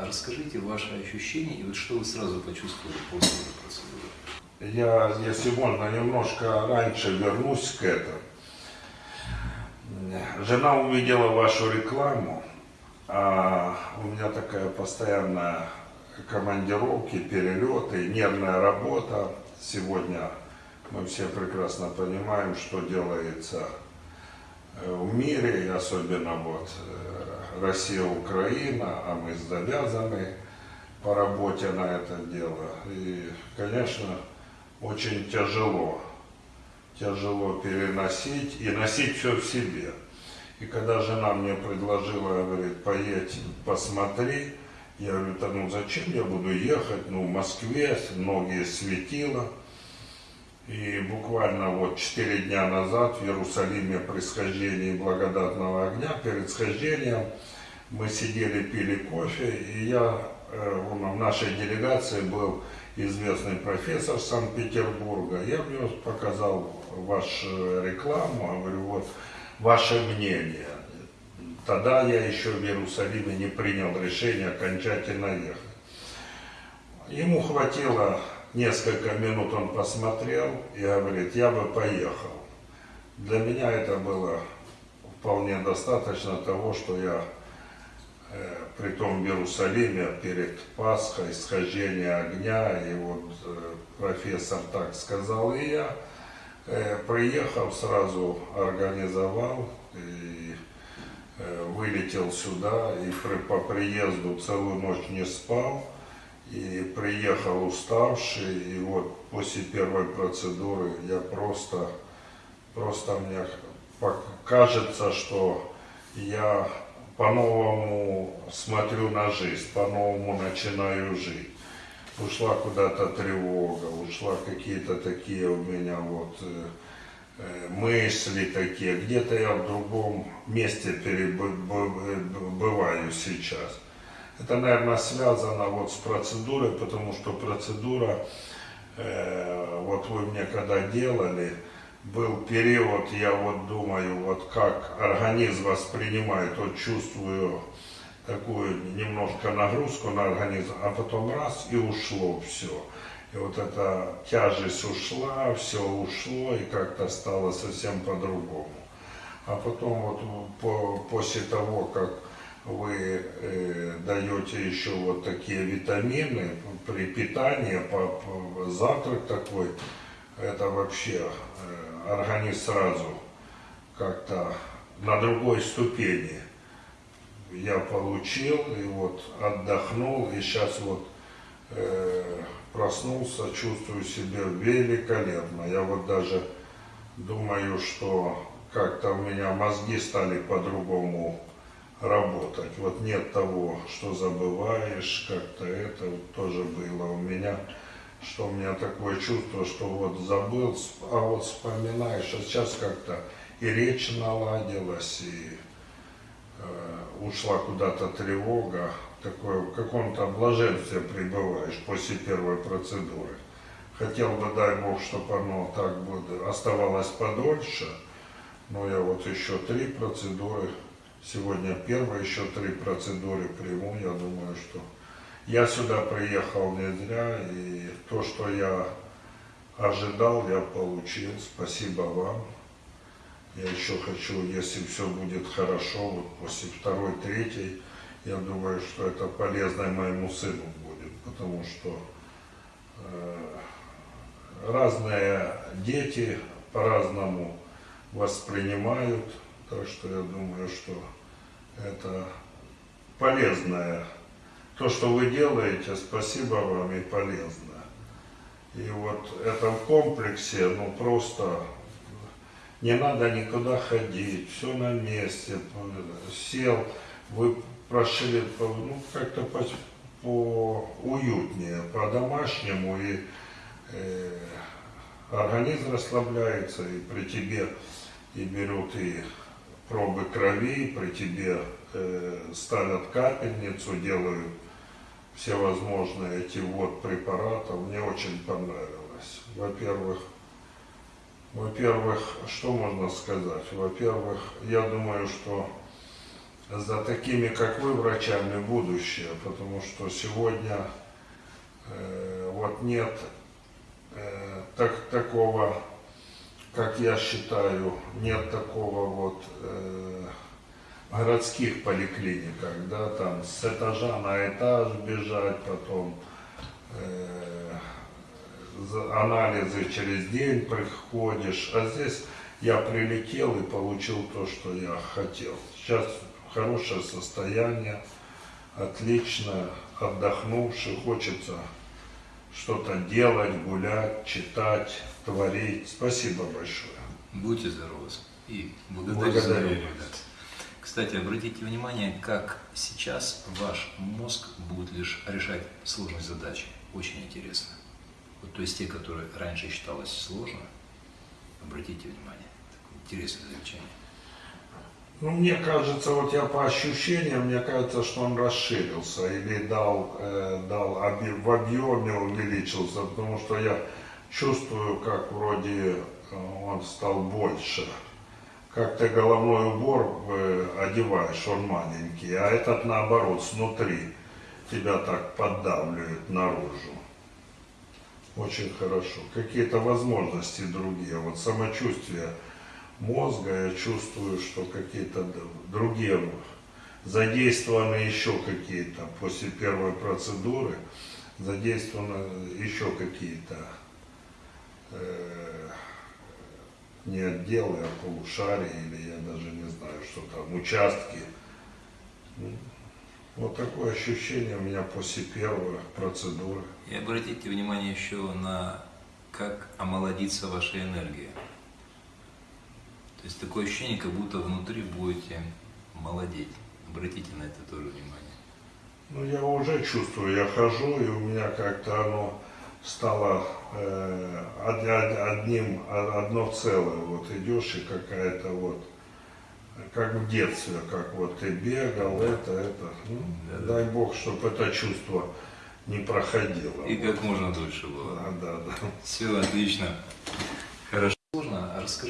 А расскажите ваши ощущения и вот что вы сразу почувствовали после этой процедуры? Я, если можно, немножко раньше вернусь к этому. Жена увидела вашу рекламу, а у меня такая постоянная командировки, перелеты, нервная работа. Сегодня мы все прекрасно понимаем, что делается э, в мире, особенно вот э, Россия, Украина, а мы завязаны по работе на это дело. И, конечно, очень тяжело, тяжело переносить и носить все в себе. И когда жена мне предложила, говорит, поедь, посмотри, я говорю, да ну зачем я буду ехать, ну в Москве многие светила. И буквально вот четыре дня назад в Иерусалиме при схождении благодатного огня, перед схождением, мы сидели, пили кофе, и я, э, в нашей делегации был известный профессор Санкт-Петербурга. Я мне показал вашу рекламу, говорю, вот ваше мнение. Тогда я еще в Иерусалиме не принял решение окончательно ехать. Ему хватило несколько минут, он посмотрел и говорит, я бы поехал. Для меня это было вполне достаточно того, что я э, при том в Иерусалиме перед Пасхой, схождение огня, и вот э, профессор так сказал, и я э, приехал, сразу организовал, и вылетел сюда и при, по приезду целую ночь не спал. И приехал уставший, и вот после первой процедуры я просто, просто мне кажется, что я по-новому смотрю на жизнь, по-новому начинаю жить. Ушла куда-то тревога, ушла какие-то такие у меня вот э, Э, мысли такие, где-то я в другом месте бываю сейчас. Это, наверное, связано вот с процедурой, потому что процедура, э, вот вы мне когда делали, был период, я вот думаю, вот как организм воспринимает, вот чувствую такую немножко нагрузку на организм, а потом раз и ушло все. И вот эта тяжесть ушла, все ушло, и как-то стало совсем по-другому. А потом вот по, после того, как вы э, даете еще вот такие витамины при питании, по, по, завтрак такой, это вообще э, организм сразу как-то на другой ступени я получил, и вот отдохнул, и сейчас вот э, проснулся, чувствую себя великолепно. Я вот даже думаю, что как-то у меня мозги стали по-другому работать. Вот нет того, что забываешь, как-то это вот тоже было у меня, что у меня такое чувство, что вот забыл, а вот вспоминаешь, а сейчас как-то и речь наладилась, и э, ушла куда-то тревога, такое, в каком-то блаженстве пребываешь после первой процедуры. Хотел бы, дай Бог, чтобы оно так будет, оставалось подольше, но я вот еще три процедуры, сегодня первая, еще три процедуры приму, я думаю, что я сюда приехал не зря, и то, что я ожидал, я получил. Спасибо вам. Я еще хочу, если все будет хорошо, вот после второй, третьей, я думаю, что это полезно моему сыну будет, потому что э, разные дети по-разному воспринимают, так что я думаю, что это полезное. То, что вы делаете, спасибо вам и полезно. И вот это в комплексе, ну просто не надо никуда ходить, все на месте, сел, вы прошили ну, как-то по, по уютнее, по-домашнему, и э, организм расслабляется, и при тебе и берут и пробы крови, при тебе э, ставят капельницу, делают всевозможные эти вот препаратов. Мне очень понравилось. Во-первых, во-первых, что можно сказать? Во-первых, я думаю, что за такими, как вы, врачами будущее, потому что сегодня э, вот нет э, так, такого, как я считаю, нет такого вот э, городских поликлиниках, да, там с этажа на этаж бежать, потом э, анализы через день приходишь, а здесь я прилетел и получил то, что я хотел. Сейчас хорошее состояние, отлично, отдохнувший, хочется что-то делать, гулять, читать, творить. Спасибо большое. Будьте здоровы. И благодарю, Благодарю. за рекомендации. Кстати, обратите внимание, как сейчас ваш мозг будет лишь решать сложные задачи. Очень интересно. Вот, то есть те, которые раньше считалось сложно, обратите внимание. Такое интересное замечание. Ну, мне кажется, вот я по ощущениям, мне кажется, что он расширился или дал, э, дал оби- в объеме увеличился, потому что я чувствую, как вроде э, он стал больше. Как ты головной убор э, одеваешь, он маленький, а этот наоборот, снутри тебя так поддавливает наружу. Очень хорошо. Какие-то возможности другие. Вот самочувствие мозга, я чувствую, что какие-то другие задействованы еще какие-то после первой процедуры, задействованы еще какие-то э, не отделы, а полушария, или я даже не знаю, что там, участки. М. Вот такое ощущение у меня после первой процедуры. И обратите внимание еще на как омолодится ваша энергия. То есть такое ощущение, как будто внутри будете молодеть. Обратите на это тоже внимание. Ну, я уже чувствую, я хожу, и у меня как-то оно стало э, од- од- одним, одно целое. Вот идешь, и какая-то вот, как в детстве, как вот ты бегал, это, это. Ну, Да-да. дай Бог, чтобы это чувство не проходило. И как можно дольше было. Да, да, да. Все отлично. Хорошо. Сложно. А Расскажи.